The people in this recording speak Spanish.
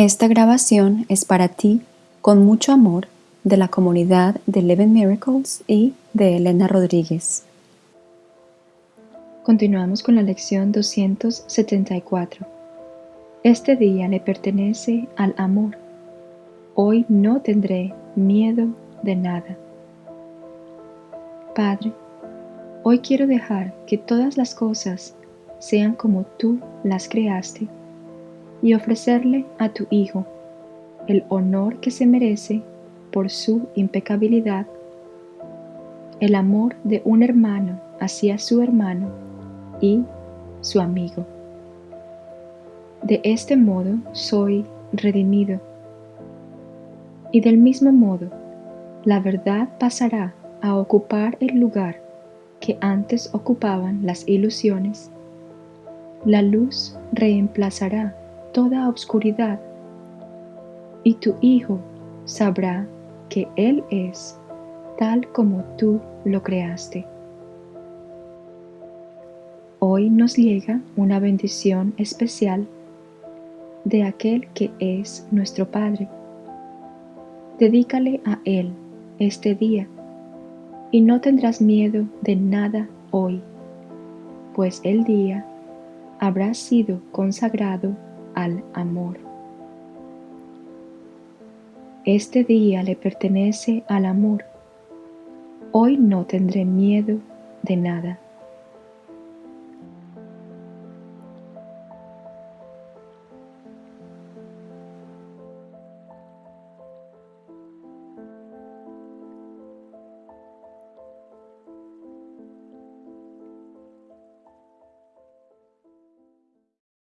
Esta grabación es para ti, con mucho amor, de la comunidad de Eleven Miracles y de Elena Rodríguez. Continuamos con la lección 274. Este día le pertenece al amor. Hoy no tendré miedo de nada. Padre, hoy quiero dejar que todas las cosas sean como tú las creaste y ofrecerle a tu Hijo el honor que se merece por su impecabilidad, el amor de un hermano hacia su hermano y su amigo. De este modo soy redimido. Y del mismo modo, la verdad pasará a ocupar el lugar que antes ocupaban las ilusiones. La luz reemplazará toda obscuridad y tu Hijo sabrá que Él es tal como tú lo creaste. Hoy nos llega una bendición especial de aquel que es nuestro Padre. Dedícale a Él este día y no tendrás miedo de nada hoy, pues el día habrá sido consagrado al amor. Este día le pertenece al amor. Hoy no tendré miedo de nada.